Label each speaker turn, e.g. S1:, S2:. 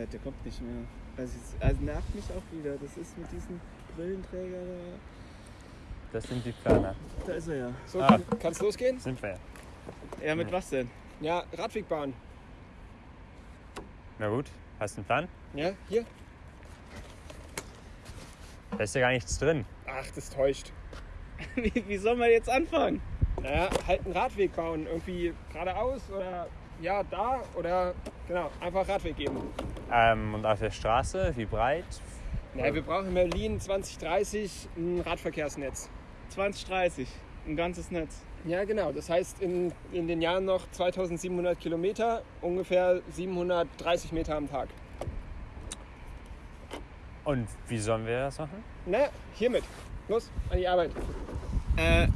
S1: Ja, der kommt nicht mehr. Also, also nervt mich auch wieder. Das ist mit diesem Brillenträger da.
S2: Das sind die Planer.
S1: Da ist er ja.
S3: So,
S2: Ah.
S3: kann, kann's losgehen?
S2: Sind wir ja.
S1: Ja, mit was denn?
S3: Ja, Radwegbahn.
S2: Na gut, hast du einen Plan?
S3: Ja, hier.
S2: Da ist ja gar nichts drin.
S3: Ach, das täuscht.
S1: Wie, wie soll man jetzt anfangen?
S3: Naja, halt einen Radweg bauen. Irgendwie geradeaus oder ja, da oder genau, einfach Radweg geben.
S2: Ähm, und auf der Straße, wie breit?
S3: Naja, wir brauchen in Berlin 2030 ein Radverkehrsnetz.
S1: 2030. Ein ganzes Netz.
S3: Ja, genau. Das heißt, in, in den Jahren noch 2700 Kilometer, ungefähr 730 Meter am Tag.
S2: Und wie sollen wir das machen?
S3: Na, hiermit. Los, an die Arbeit.
S1: Äh,